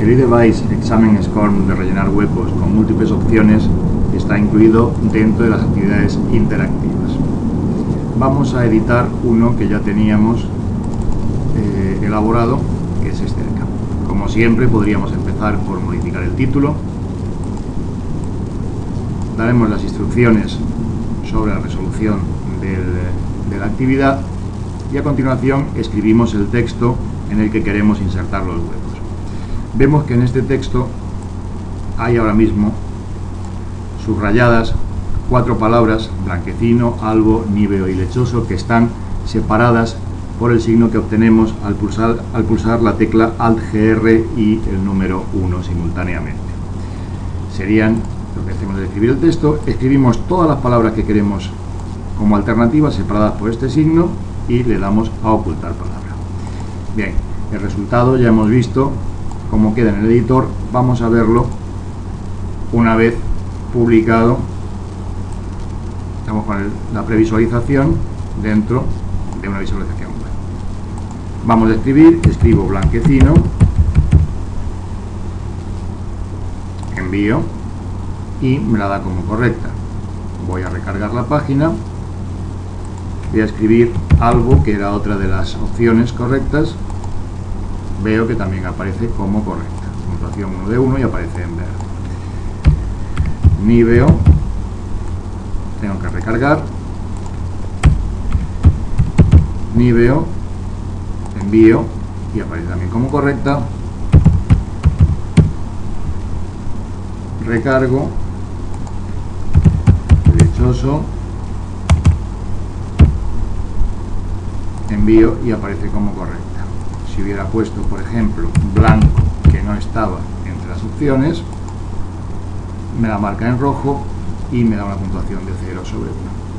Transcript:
El iDevice Examen SCORM de rellenar huecos con múltiples opciones está incluido dentro de las actividades interactivas. Vamos a editar uno que ya teníamos eh, elaborado, que es este de acá. Como siempre, podríamos empezar por modificar el título. Daremos las instrucciones sobre la resolución de la actividad y a continuación escribimos el texto en el que queremos insertar los huecos. Vemos que en este texto hay ahora mismo subrayadas cuatro palabras, blanquecino, albo, níveo y lechoso, que están separadas por el signo que obtenemos al pulsar, al pulsar la tecla Alt-GR y el número 1 simultáneamente. Serían, lo que hacemos es escribir el texto, escribimos todas las palabras que queremos como alternativas separadas por este signo y le damos a ocultar palabra. Bien, el resultado ya hemos visto cómo queda en el editor, vamos a verlo una vez publicado, estamos con la previsualización dentro de una visualización web. Vamos a escribir, escribo blanquecino, envío y me la da como correcta. Voy a recargar la página, voy a escribir algo que era otra de las opciones correctas, veo que también aparece como correcta. Puntuación 1 de 1 y aparece en verde. Niveo, tengo que recargar. Niveo, envío y aparece también como correcta. Recargo, derechoso, envío y aparece como correcta si hubiera puesto, por ejemplo, blanco, que no estaba entre las opciones, me la marca en rojo y me da una puntuación de 0 sobre 1.